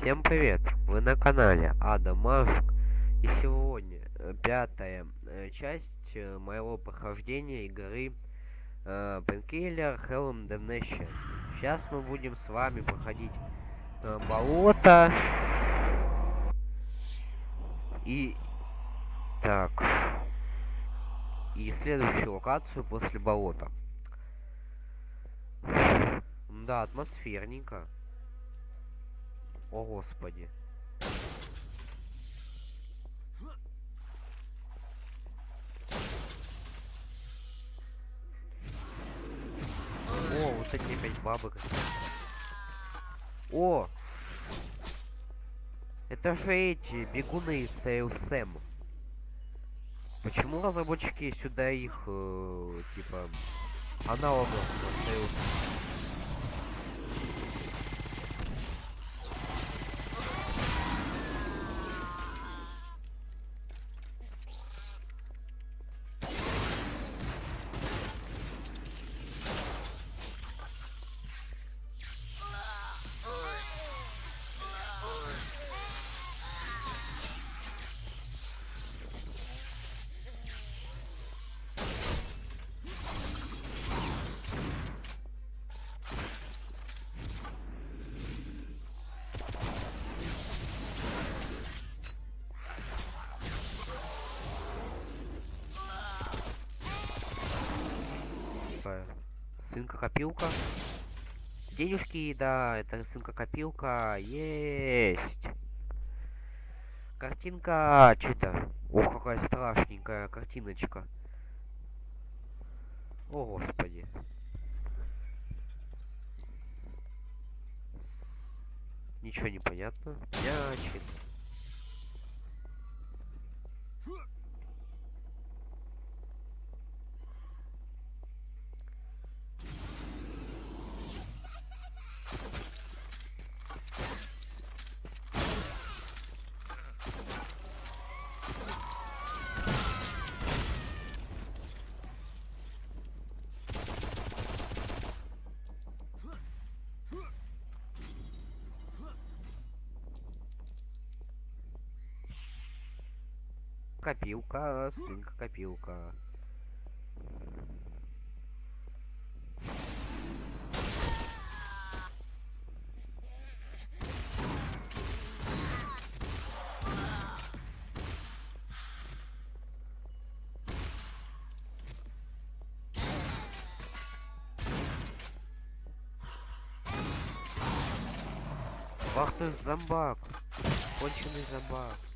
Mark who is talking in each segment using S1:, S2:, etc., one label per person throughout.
S1: Всем привет! Вы на канале Ада Мажик. И сегодня э, пятая э, часть э, моего прохождения игры э, Painkiller Hell Damnation. Сейчас мы будем с вами проходить э, болото. И... Так. И следующую локацию после болота. Да, атмосферненько. О, Господи. О, вот эти опять бабы О! Это же эти бегуны из Сейл. Почему разработчики сюда их, э, типа, аналогов на Сейл Сынка-копилка. Денежки, да, это сынка-копилка. Есть. Картинка, что-то. Ох, какая страшненькая картиночка. О, господи. Ничего не понятно. Мячик. Копилка, свинка копилка. Ах ты зомбак! Конченый зомбак.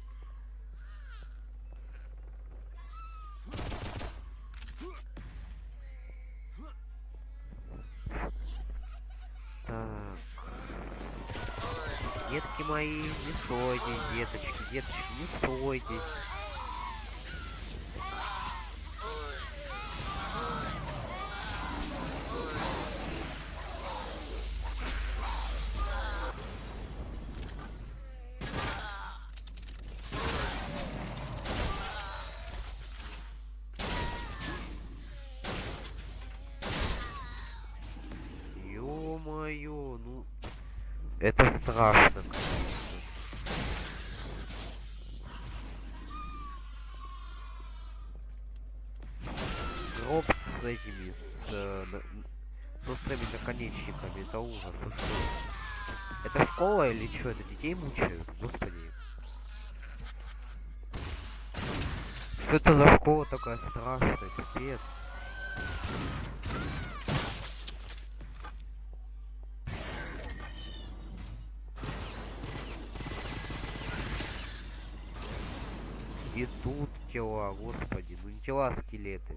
S1: Так. Детки мои, не стойте, деточки, деточки, не стойте. Это страшно. Гроб с этими, с, э, с острыми наконечниками, это ужас, вы что? Это школа или что? Это детей мучают? Господи. Что это за школа такая страшная, пипец? И тут тела, господи, ну не тела, а скелеты.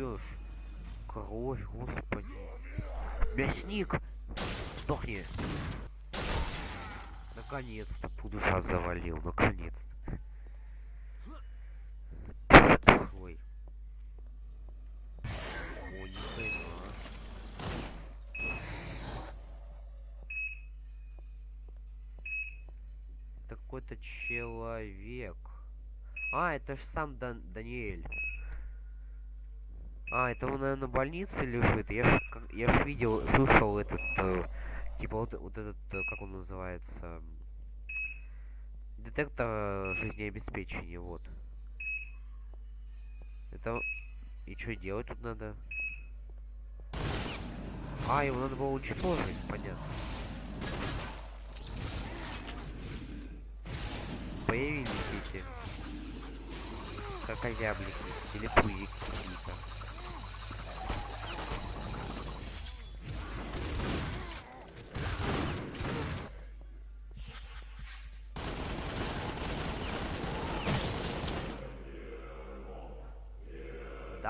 S1: Пьешь? Кровь, господи. Мясник! Сдохни! Наконец-то пудуша завалил, наконец-то. Ой. Ой, ни хрена. Это какой-то человек. А, это ж сам Дан Даниэль. А, это он, наверное, в больнице лежит. Я ж, как, я ж видел, слышал этот, э, типа вот, вот этот, э, как он называется, детектор э, жизнеобеспечения, вот. Это... И что делать тут надо? А, его надо было уничтожить, понятно. Появились эти крокозяблики или пузики какие-то.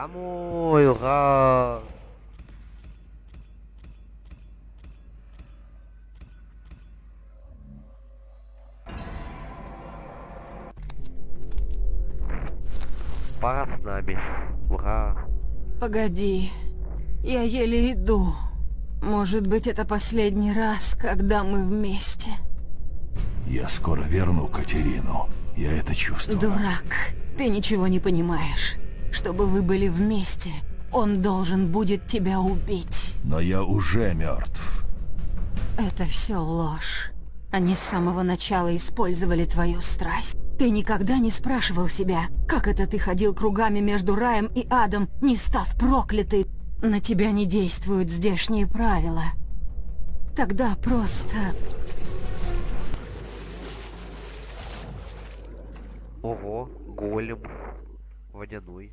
S1: Домой, ура! Пора с нами. Ура!
S2: Погоди, я еле иду. Может быть, это последний раз, когда мы вместе.
S3: Я скоро верну Катерину. Я это чувствую.
S2: Дурак, ты ничего не понимаешь. Чтобы вы были вместе, он должен будет тебя убить.
S3: Но я уже мертв.
S2: Это все ложь. Они с самого начала использовали твою страсть. Ты никогда не спрашивал себя, как это ты ходил кругами между раем и адом, не став проклятый. На тебя не действуют здешние правила. Тогда просто...
S1: Ого, голем. Водяной.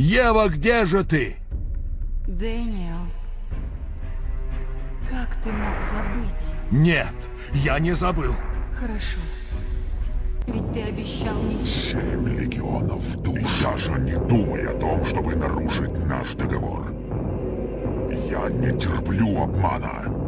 S3: Ева, где же ты?
S2: Дэниел, как ты мог забыть?
S3: Нет, я не забыл.
S2: Хорошо. Ведь ты обещал мне...
S4: Семь легионов душ. И даже не думай о том, чтобы нарушить наш договор. Я не терплю обмана.